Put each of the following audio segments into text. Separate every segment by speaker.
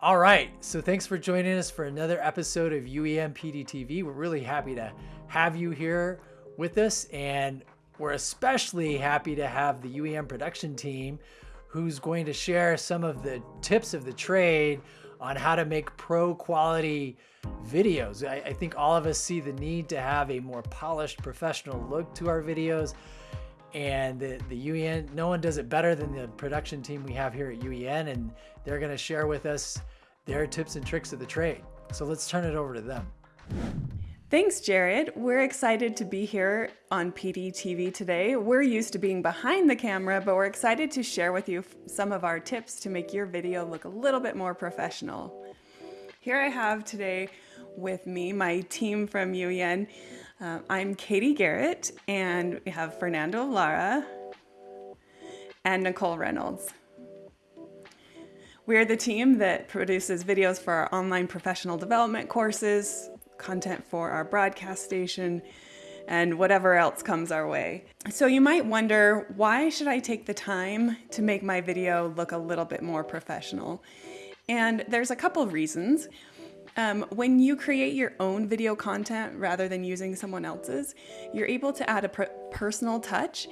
Speaker 1: All right, so thanks for joining us for another episode of UEN PDTV. We're really happy to have you here with us, and we're especially happy to have the UEN production team who's going to share some of the tips of the trade on how to make pro quality videos. I, I think all of us see the need to have a more polished professional look to our videos and the, the UEN, no one does it better than the production team we have here at UEN, and they're going to share with us their tips and tricks of the trade. So let's turn it over to them.
Speaker 2: Thanks, Jared. We're excited to be here on PDTV today. We're used to being behind the camera, but we're excited to share with you some of our tips to make your video look a little bit more professional. Here I have today with me my team from UEN. Uh, I'm Katie Garrett, and we have Fernando Lara and Nicole Reynolds. We are the team that produces videos for our online professional development courses, content for our broadcast station, and whatever else comes our way. So you might wonder, why should I take the time to make my video look a little bit more professional? And there's a couple of reasons. Um, when you create your own video content rather than using someone else's, you're able to add a personal touch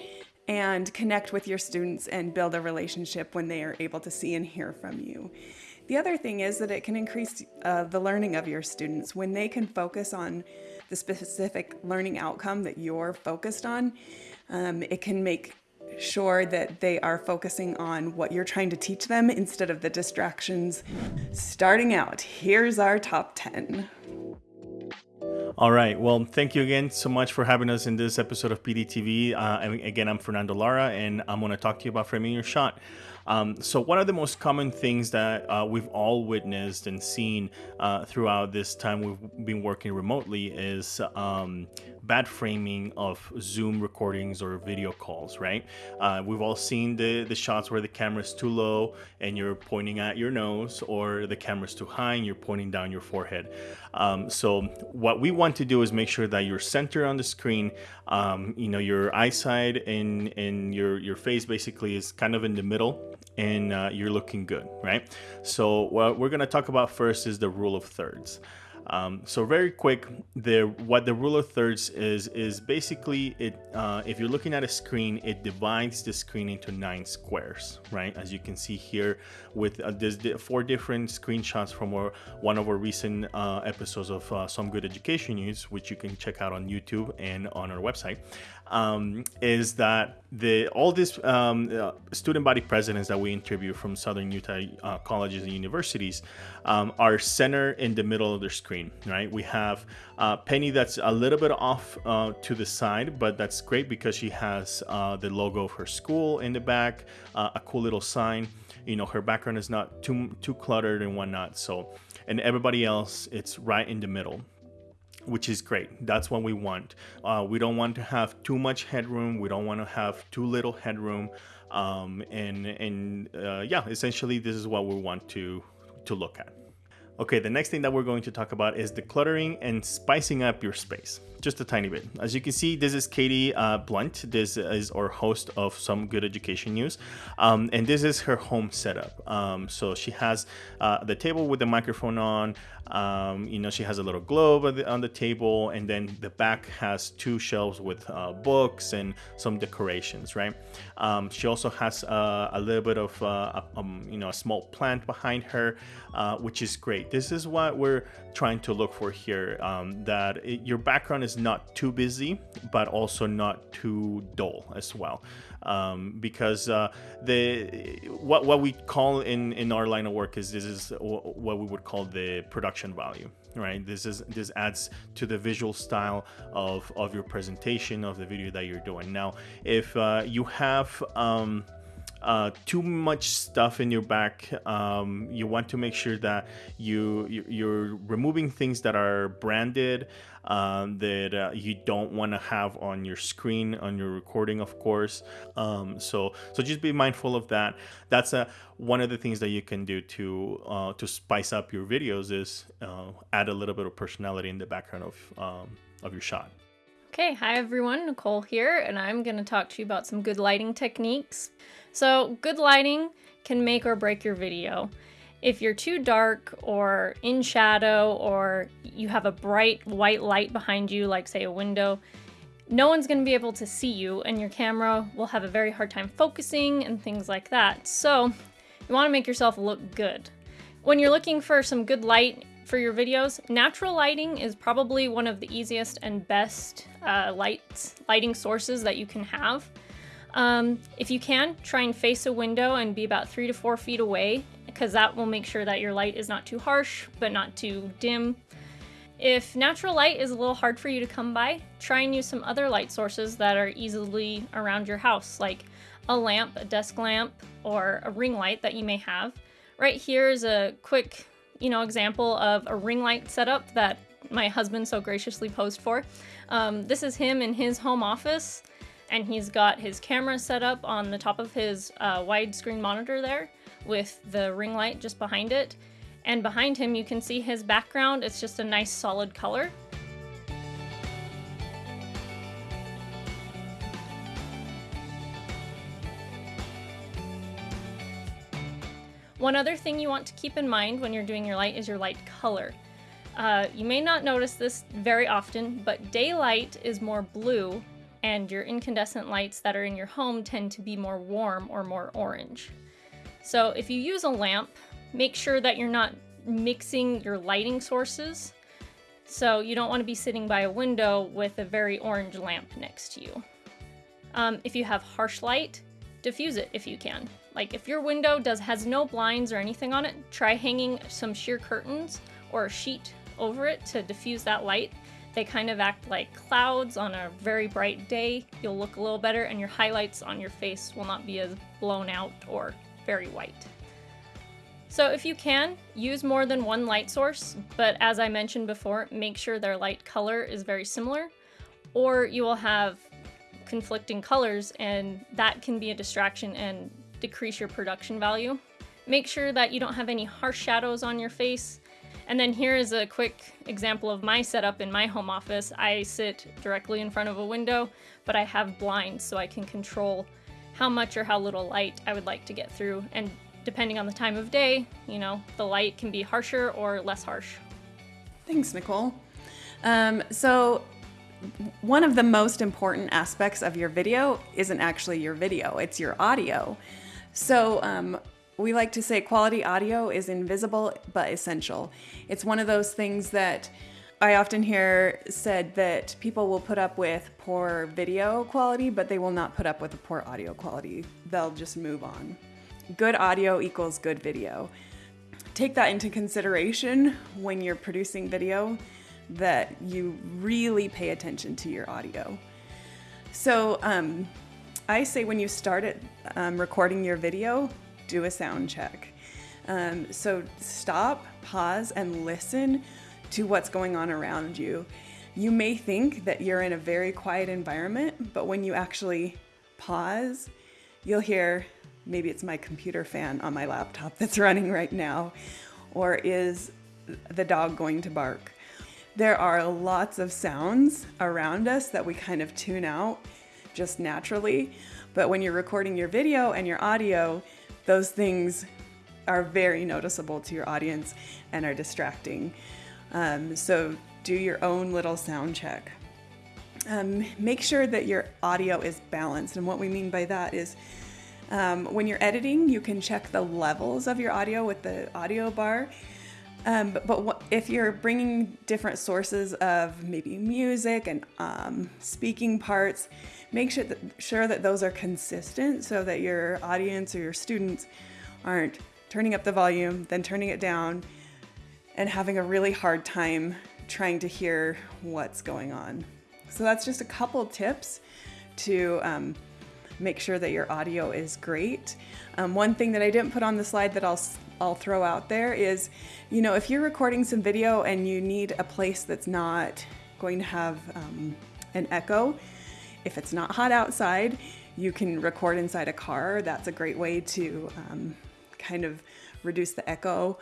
Speaker 2: and connect with your students and build a relationship when they are able to see and hear from you. The other thing is that it can increase uh, the learning of your students when they can focus on the specific learning outcome that you're focused on. Um, it can make sure that they are focusing on what you're trying to teach them instead of the distractions. Starting out, here's our top 10.
Speaker 3: All right. Well, thank you again so much for having us in this episode of PDTV. Uh, again, I'm Fernando Lara, and I'm going to talk to you about framing your shot. Um, so one of the most common things that uh, we've all witnessed and seen uh, throughout this time we've been working remotely is um, bad framing of Zoom recordings or video calls, right? Uh, we've all seen the, the shots where the camera's too low and you're pointing at your nose or the camera's too high and you're pointing down your forehead. Um, so what we want to do is make sure that you're centered on the screen, um, you know, your eyesight and, and your, your face basically is kind of in the middle and uh, you're looking good, right? So what we're gonna talk about first is the rule of thirds. Um, so very quick, the what the rule of thirds is is basically it. Uh, if you're looking at a screen, it divides the screen into nine squares, right? As you can see here, with uh, there's four different screenshots from our, one of our recent uh, episodes of uh, Some Good Education News, which you can check out on YouTube and on our website um, is that the all these um, uh, student body presidents that we interview from Southern Utah uh, colleges and universities um, are center in the middle of their screen, right? We have uh, Penny that's a little bit off uh, to the side, but that's great because she has uh, the logo of her school in the back, uh, a cool little sign. You know, her background is not too too cluttered and whatnot. So, and everybody else, it's right in the middle which is great. That's what we want. Uh, we don't want to have too much headroom. We don't want to have too little headroom. Um, and and uh, yeah, essentially, this is what we want to to look at. Okay, the next thing that we're going to talk about is decluttering and spicing up your space just a tiny bit. As you can see, this is Katie uh, Blunt. This is our host of Some Good Education News. Um, and this is her home setup. Um, so she has uh, the table with the microphone on. Um, you know, she has a little globe on the, on the, table, and then the back has two shelves with uh, books and some decorations, right? Um, she also has uh, a little bit of, uh, um, you know, a small plant behind her, uh, which is great. This is what we're trying to look for here, um, that it, your background is not too busy, but also not too dull as well. Um, because uh, the what what we call in in our line of work is this is what we would call the production value right this is this adds to the visual style of of your presentation of the video that you're doing now if uh, you have um, uh, too much stuff in your back. Um, you want to make sure that you you're removing things that are branded um, that uh, you don't want to have on your screen on your recording, of course. Um, so so just be mindful of that. That's a one of the things that you can do to uh, to spice up your videos is uh, add a little bit of personality in the background of um, of your shot.
Speaker 4: Okay, hi everyone, Nicole here, and I'm going to talk to you about some good lighting techniques. So good lighting can make or break your video. If you're too dark or in shadow or you have a bright white light behind you, like say a window, no one's going to be able to see you and your camera will have a very hard time focusing and things like that. So you want to make yourself look good. When you're looking for some good light for your videos, natural lighting is probably one of the easiest and best uh, light, lighting sources that you can have. Um, if you can, try and face a window and be about three to four feet away because that will make sure that your light is not too harsh but not too dim if natural light is a little hard for you to come by, try and use some other light sources that are easily around your house, like a lamp, a desk lamp, or a ring light that you may have. Right here is a quick, you know, example of a ring light setup that my husband so graciously posed for. Um, this is him in his home office, and he's got his camera set up on the top of his uh, widescreen monitor there with the ring light just behind it. And behind him, you can see his background. It's just a nice solid color. One other thing you want to keep in mind when you're doing your light is your light color. Uh, you may not notice this very often, but daylight is more blue and your incandescent lights that are in your home tend to be more warm or more orange. So if you use a lamp, make sure that you're not mixing your lighting sources. So you don't want to be sitting by a window with a very orange lamp next to you. Um, if you have harsh light, diffuse it if you can. Like if your window does has no blinds or anything on it, try hanging some sheer curtains or a sheet over it to diffuse that light. They kind of act like clouds on a very bright day. You'll look a little better and your highlights on your face will not be as blown out or very white. So if you can, use more than one light source, but as I mentioned before, make sure their light color is very similar, or you will have conflicting colors and that can be a distraction and decrease your production value. Make sure that you don't have any harsh shadows on your face. And then here is a quick example of my setup in my home office. I sit directly in front of a window, but I have blinds so I can control how much or how little light I would like to get through and depending on the time of day, you know, the light can be harsher or less harsh.
Speaker 2: Thanks, Nicole. Um, so one of the most important aspects of your video isn't actually your video, it's your audio. So um, we like to say quality audio is invisible but essential. It's one of those things that I often hear said that people will put up with poor video quality, but they will not put up with a poor audio quality. They'll just move on good audio equals good video. Take that into consideration when you're producing video that you really pay attention to your audio. So um, I say when you start it, um, recording your video, do a sound check. Um, so stop, pause, and listen to what's going on around you. You may think that you're in a very quiet environment, but when you actually pause, you'll hear maybe it's my computer fan on my laptop that's running right now, or is the dog going to bark? There are lots of sounds around us that we kind of tune out just naturally, but when you're recording your video and your audio, those things are very noticeable to your audience and are distracting. Um, so do your own little sound check. Um, make sure that your audio is balanced, and what we mean by that is um, when you're editing, you can check the levels of your audio with the audio bar. Um, but, but if you're bringing different sources of maybe music and um, speaking parts, make sure that, sure that those are consistent so that your audience or your students aren't turning up the volume, then turning it down, and having a really hard time trying to hear what's going on. So that's just a couple tips to um, make sure that your audio is great. Um, one thing that I didn't put on the slide that I'll, I'll throw out there is, you know, if you're recording some video and you need a place that's not going to have um, an echo, if it's not hot outside, you can record inside a car. That's a great way to um, kind of reduce the echo.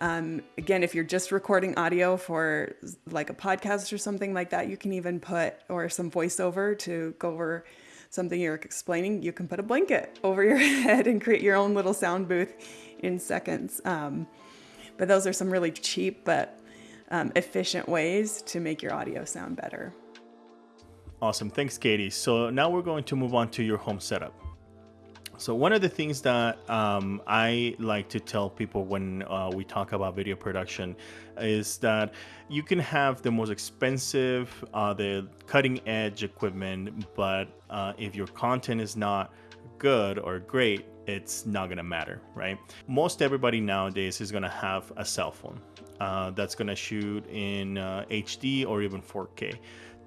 Speaker 2: Um, again, if you're just recording audio for like a podcast or something like that, you can even put or some voiceover to go over something you're explaining, you can put a blanket over your head and create your own little sound booth in seconds. Um, but those are some really cheap but um, efficient ways to make your audio sound better.
Speaker 3: Awesome. Thanks, Katie. So now we're going to move on to your home setup. So one of the things that um, I like to tell people when uh, we talk about video production is that you can have the most expensive, uh, the cutting edge equipment, but uh, if your content is not good or great, it's not gonna matter, right? Most everybody nowadays is gonna have a cell phone uh, that's gonna shoot in HD uh, or even 4K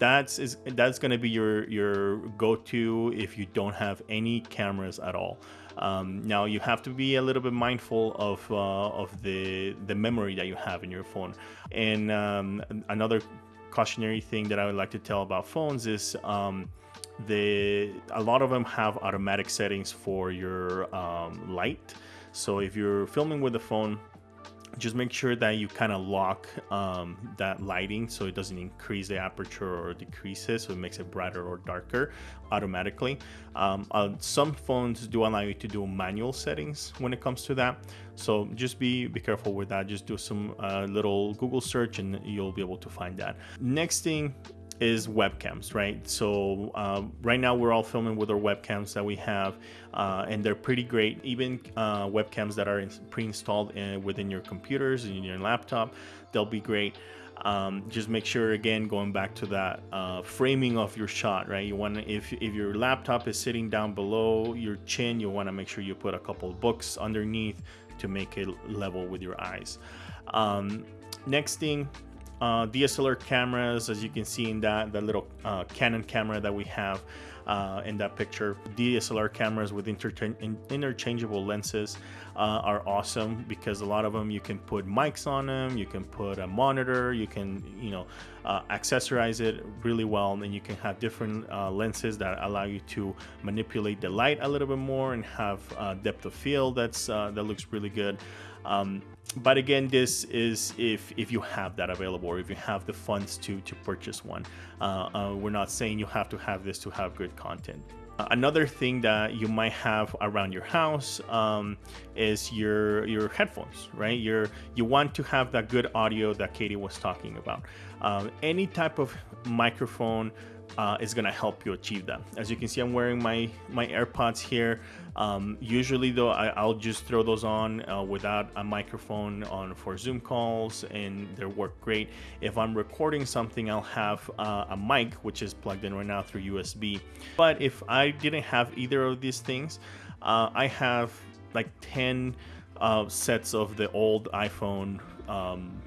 Speaker 3: that's is that's going to be your your go-to if you don't have any cameras at all. Um, now you have to be a little bit mindful of uh, of the the memory that you have in your phone. And um, another cautionary thing that I would like to tell about phones is um, the a lot of them have automatic settings for your um, light. So if you're filming with the phone just make sure that you kind of lock um, that lighting so it doesn't increase the aperture or decrease it so it makes it brighter or darker automatically. Um, uh, some phones do allow you to do manual settings when it comes to that so just be be careful with that. Just do some uh, little google search and you'll be able to find that. Next thing is webcams, right? So uh, right now we're all filming with our webcams that we have, uh, and they're pretty great. Even uh, webcams that are pre-installed in, within your computers and your laptop, they'll be great. Um, just make sure again going back to that uh, framing of your shot right you want if, if your laptop is sitting down below your chin you want to make sure you put a couple books underneath to make it level with your eyes um, next thing uh, DSLR cameras, as you can see in that, that little uh, Canon camera that we have uh, in that picture. DSLR cameras with interchangeable lenses uh, are awesome because a lot of them you can put mics on them, you can put a monitor, you can, you know, uh, accessorize it really well, and you can have different uh, lenses that allow you to manipulate the light a little bit more and have depth of field that's that looks really good. Um, but again, this is if if you have that available or if you have the funds to to purchase one. Uh, uh, we're not saying you have to have this to have good content. Uh, another thing that you might have around your house um, is your your headphones, right? Your you want to have that good audio that Katie was talking about. Um, any type of microphone uh, is gonna help you achieve that. As you can see, I'm wearing my my AirPods here. Um, usually though, I, will just throw those on uh, without a microphone on for Zoom calls and they work great. If I'm recording something, I'll have uh, a mic, which is plugged in right now through USB. But if I didn't have either of these things, uh, I have like 10 uh, sets of the old iPhone um,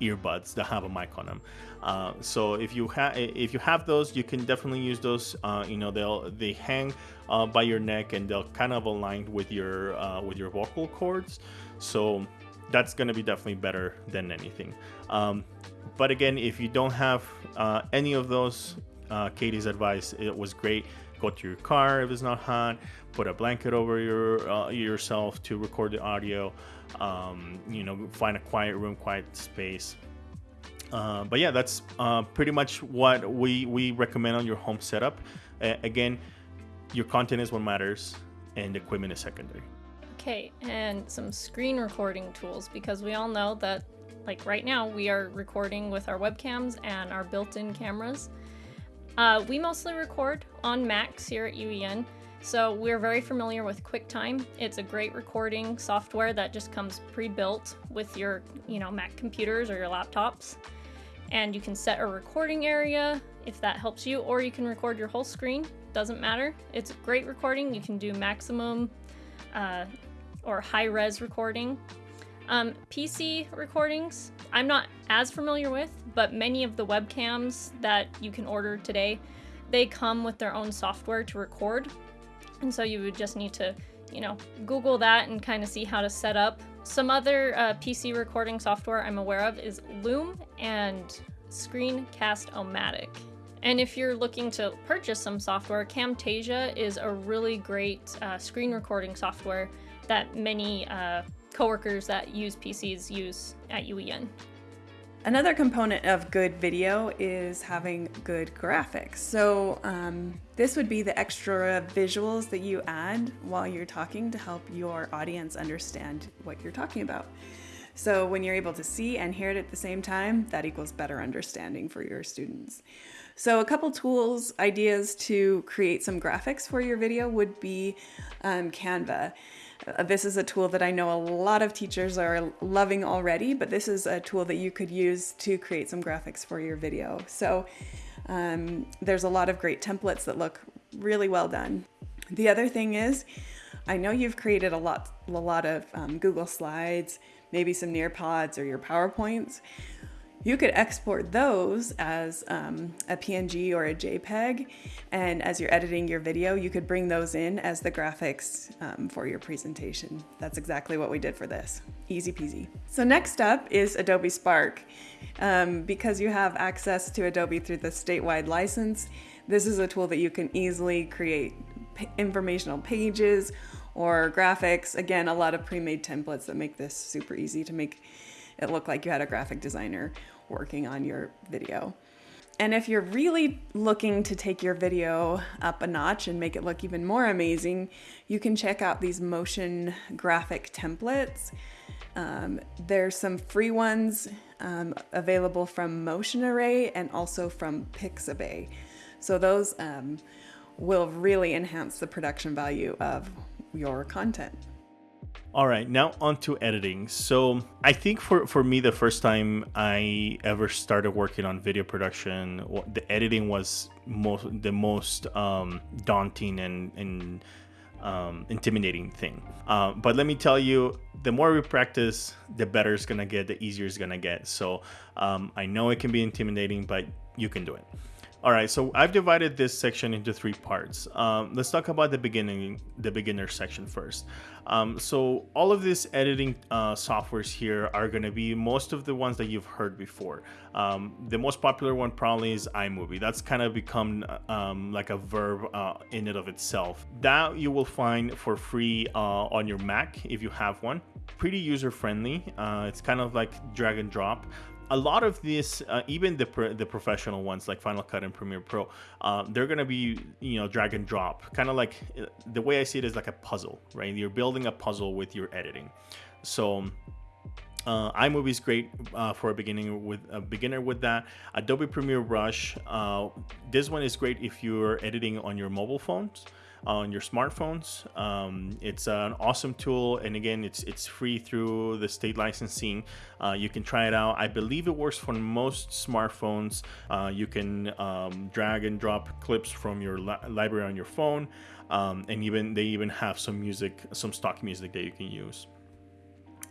Speaker 3: earbuds that have a mic on them. Uh, so if you have if you have those, you can definitely use those. Uh, you know they'll they hang uh, by your neck and they'll kind of align with your uh, with your vocal cords. So that's going to be definitely better than anything. Um, but again, if you don't have uh, any of those, Katie's advice it was great. Go to your car if it's not hot. Put a blanket over your yourself to record the audio. Um, you know, find a quiet room, quiet space uh, but yeah, that's uh, pretty much what we, we recommend on your home setup. Uh, again, your content is what matters and equipment is secondary.
Speaker 4: Okay, and some screen recording tools because we all know that, like right now, we are recording with our webcams and our built in cameras. Uh, we mostly record on Macs here at UEN, so we're very familiar with QuickTime. It's a great recording software that just comes pre-built with your, you know, Mac computers or your laptops and you can set a recording area if that helps you, or you can record your whole screen, doesn't matter. It's great recording. You can do maximum uh, or high res recording. Um, PC recordings, I'm not as familiar with, but many of the webcams that you can order today, they come with their own software to record. And so you would just need to, you know, Google that and kind of see how to set up some other uh, PC recording software I'm aware of is Loom and Screencast-O-Matic. And if you're looking to purchase some software, Camtasia is a really great uh, screen recording software that many uh, coworkers that use PCs use at UEN.
Speaker 2: Another component of good video is having good graphics. So um, this would be the extra visuals that you add while you're talking to help your audience understand what you're talking about. So when you're able to see and hear it at the same time, that equals better understanding for your students. So a couple tools, ideas to create some graphics for your video would be um, Canva. Uh, this is a tool that I know a lot of teachers are loving already, but this is a tool that you could use to create some graphics for your video. So um, there's a lot of great templates that look really well done. The other thing is, I know you've created a lot, a lot of um, Google Slides, maybe some Nearpods or your PowerPoints you could export those as um, a PNG or a JPEG. And as you're editing your video, you could bring those in as the graphics um, for your presentation. That's exactly what we did for this. Easy peasy. So next up is Adobe Spark. Um, because you have access to Adobe through the statewide license, this is a tool that you can easily create informational pages or graphics. Again, a lot of pre-made templates that make this super easy to make it look like you had a graphic designer working on your video. And if you're really looking to take your video up a notch and make it look even more amazing, you can check out these motion graphic templates. Um, there's some free ones um, available from Motion Array and also from Pixabay. So those um, will really enhance the production value of your content.
Speaker 3: All right, now on to editing. So I think for, for me, the first time I ever started working on video production, the editing was most the most um, daunting and, and um, intimidating thing. Uh, but let me tell you, the more we practice, the better it's gonna get, the easier it's gonna get. So um, I know it can be intimidating, but you can do it. All right, so I've divided this section into three parts. Um, let's talk about the beginning, the beginner section first. Um, so all of these editing uh, softwares here are going to be most of the ones that you've heard before. Um, the most popular one probably is iMovie. That's kind of become um, like a verb uh, in and of itself. That you will find for free uh, on your Mac if you have one. Pretty user friendly. Uh, it's kind of like drag and drop a lot of this, uh, even the pro the professional ones like Final Cut and Premiere Pro, uh, they're gonna be you know drag and drop, kind of like uh, the way I see it is like a puzzle, right? You're building a puzzle with your editing. So uh, iMovie is great uh, for a beginning with a beginner with that. Adobe Premiere Rush, uh, this one is great if you're editing on your mobile phones on your smartphones. Um, it's an awesome tool, and again, it's it's free through the state licensing. Uh, you can try it out. I believe it works for most smartphones. Uh, you can um, drag and drop clips from your li library on your phone, um, and even they even have some music, some stock music that you can use.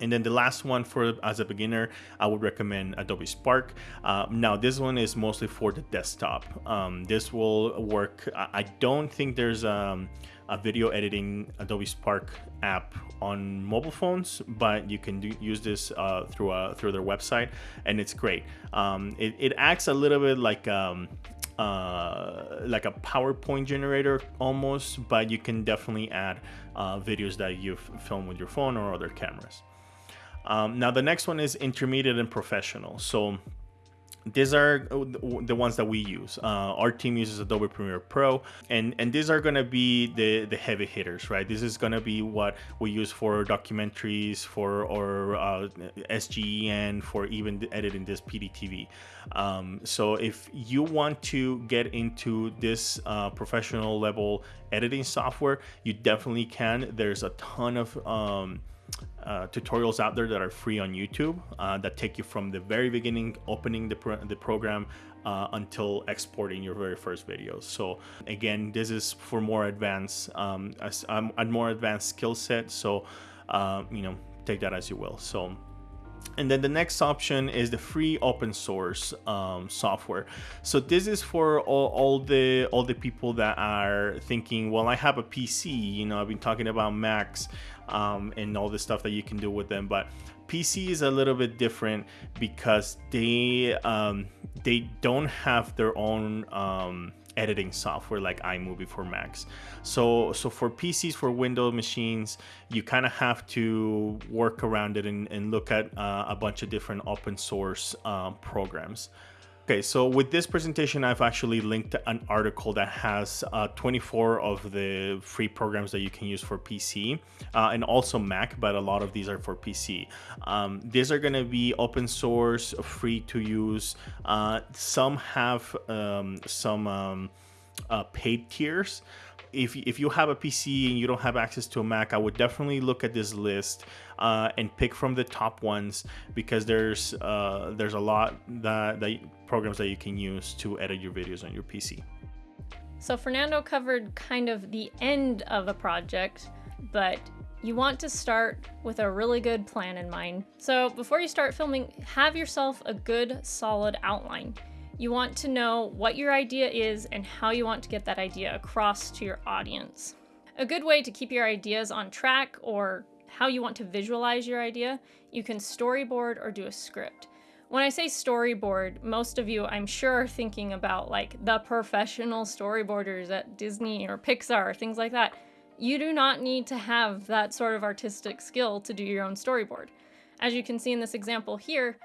Speaker 3: And then the last one for as a beginner, I would recommend Adobe Spark. Uh, now this one is mostly for the desktop. Um, this will work. I don't think there's um, a video editing Adobe Spark app on mobile phones, but you can do, use this uh, through a, through their website, and it's great. Um, it, it, acts a little bit like um, uh, like a PowerPoint generator almost, but you can definitely add uh, videos that you've filmed with your phone or other cameras. Um, now the next one is intermediate and professional. So these are the ones that we use. Uh, our team uses Adobe Premiere Pro, and and these are gonna be the the heavy hitters, right? This is gonna be what we use for documentaries, for or uh, SGEN, for even editing this PDTV. Um, so if you want to get into this uh, professional level editing software, you definitely can. There's a ton of um, uh, tutorials out there that are free on YouTube uh, that take you from the very beginning, opening the, pro the program uh, until exporting your very first videos. So again, this is for more advanced, um, um, a more advanced skill set. So, uh, you know, take that as you will. So and then the next option is the free open source um, software. So this is for all, all, the all the people that are thinking, well, I have a PC. You know, I've been talking about Macs um, and all the stuff that you can do with them, but PC is a little bit different because they um, they don't have their own um, editing software like iMovie for Macs. So so for PCs for Windows machines, you kind of have to work around it and, and look at uh, a bunch of different open source uh, programs. Okay, so with this presentation, I've actually linked an article that has uh, 24 of the free programs that you can use for PC uh, and also Mac, but a lot of these are for PC. Um, these are going to be open source, free to use. Uh, some have um, some um, uh, paid tiers if, if you have a PC and you don't have access to a Mac, I would definitely look at this list uh, and pick from the top ones because there's uh, there's a lot that, that programs that you can use to edit your videos on your PC.
Speaker 4: So Fernando covered kind of the end of a project, but you want to start with a really good plan in mind. So before you start filming, have yourself a good solid outline. You want to know what your idea is and how you want to get that idea across to your audience. A good way to keep your ideas on track or how you want to visualize your idea, you can storyboard or do a script. When I say storyboard, most of you I'm sure are thinking about like the professional storyboarders at Disney or Pixar, things like that. You do not need to have that sort of artistic skill to do your own storyboard. As you can see in this example here,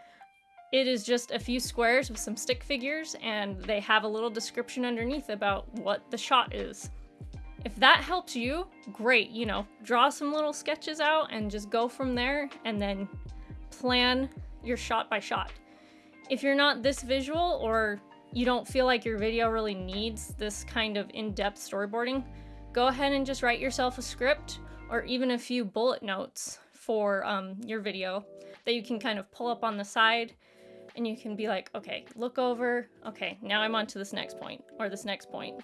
Speaker 4: it is just a few squares with some stick figures and they have a little description underneath about what the shot is. If that helps you, great, you know, draw some little sketches out and just go from there and then plan your shot by shot. If you're not this visual or you don't feel like your video really needs this kind of in-depth storyboarding, go ahead and just write yourself a script or even a few bullet notes for um, your video that you can kind of pull up on the side and you can be like, okay, look over, okay, now I'm on to this next point or this next point.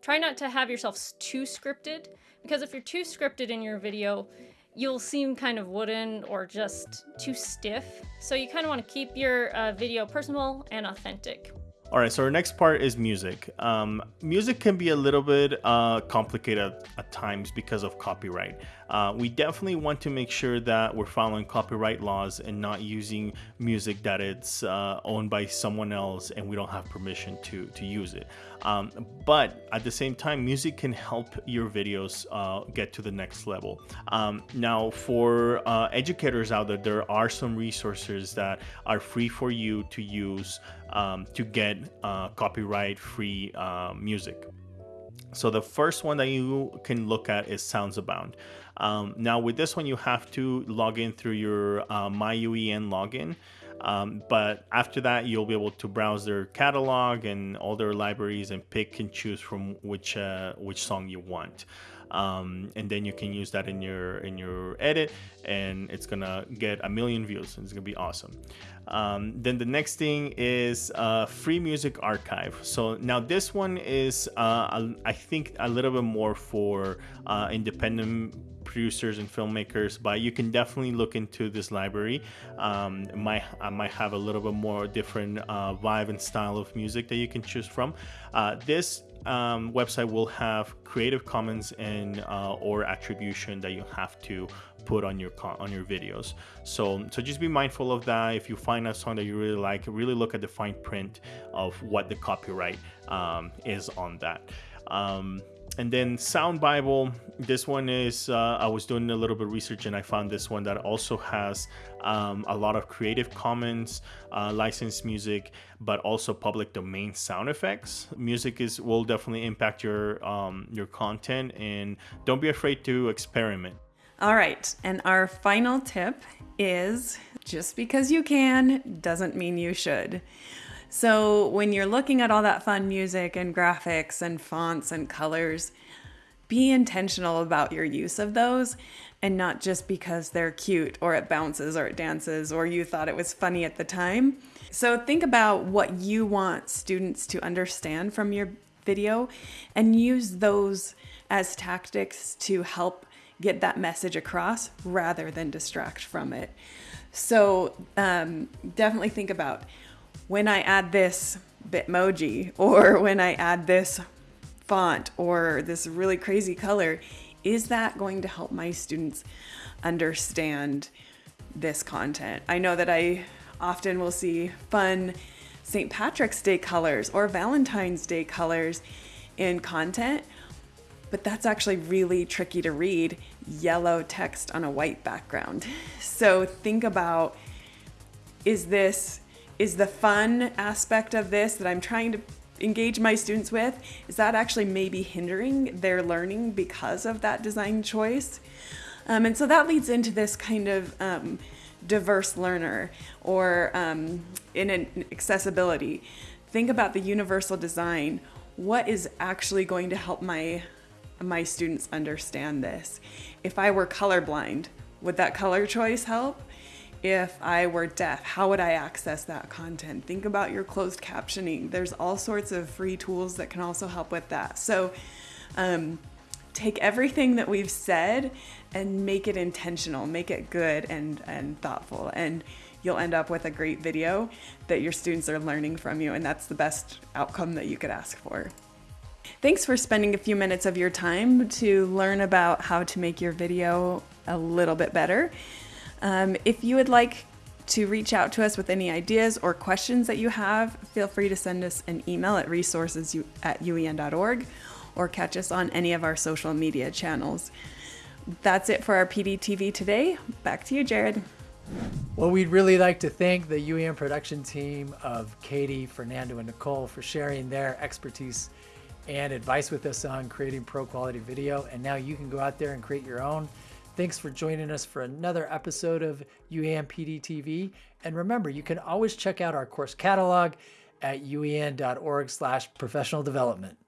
Speaker 4: Try not to have yourself too scripted because if you're too scripted in your video, you'll seem kind of wooden or just too stiff. So you kind of want to keep your uh, video personal and authentic.
Speaker 3: All right, so our next part is music. Um, music can be a little bit uh, complicated at times because of copyright. Uh, we definitely want to make sure that we're following copyright laws and not using music that it's uh, owned by someone else and we don't have permission to, to use it. Um, but at the same time, music can help your videos uh, get to the next level. Um, now, for uh, educators out there, there are some resources that are free for you to use um, to get uh, copyright free music. So the first one that you can look at is Sounds Abound. Um, now with this one, you have to log in through your uh, MyUEN login. Um, but after that, you'll be able to browse their catalog and all their libraries and pick and choose from which uh, which song you want. Um, and then you can use that in your in your edit, and it's gonna get a million views. It's gonna be awesome. Um, then the next thing is uh, free music archive. So now this one is uh, I think a little bit more for uh, independent producers and filmmakers, but you can definitely look into this library. Um, might I might have a little bit more different uh, vibe and style of music that you can choose from. Uh, this um, website will have Creative Commons and uh, or attribution that you have to put on your on your videos. So so just be mindful of that. If you find a song that you really like, really look at the fine print of what the copyright um, is on that. Um, and then Sound Bible. This one is uh, I was doing a little bit of research and I found this one that also has um, a lot of Creative Commons uh, licensed music, but also public domain sound effects. Music is will definitely impact your um, your content, and don't be afraid to experiment.
Speaker 2: All right, and our final tip is just because you can doesn't mean you should. So when you're looking at all that fun music and graphics and fonts and colors, be intentional about your use of those and not just because they're cute or it bounces or it dances or you thought it was funny at the time. So think about what you want students to understand from your video and use those as tactics to help get that message across rather than distract from it. So um, definitely think about when I add this Bitmoji or when I add this font or this really crazy color, is that going to help my students understand this content? I know that I often will see fun St. Patrick's Day colors or Valentine's Day colors in content, but that's actually really tricky to read yellow text on a white background. So think about is this is the fun aspect of this that I'm trying to engage my students with is that actually maybe hindering their learning because of that design choice? Um, and so that leads into this kind of um, diverse learner or um, in an accessibility. Think about the universal design. What is actually going to help my my students understand this? If i were colorblind would that color choice help if I were deaf, how would I access that content? Think about your closed captioning. There's all sorts of free tools that can also help with that. So um, take everything that we've said and make it intentional, make it good and, and thoughtful. And you'll end up with a great video that your students are learning from you. And that's the best outcome that you could ask for. Thanks for spending a few minutes of your time to learn about how to make your video a little bit better. Um, if you would like to reach out to us with any ideas or questions that you have, feel free to send us an email at resources at uen.org or catch us on any of our social media channels. That's it for our PDTV today. Back to you, Jared.
Speaker 1: Well, we'd really like to thank the UEN production team of Katie, Fernando, and Nicole for sharing their expertise and advice with us on creating pro quality video. And now you can go out there and create your own. Thanks for joining us for another episode of UEN PD TV. And remember, you can always check out our course catalog at uen.org slash professional development.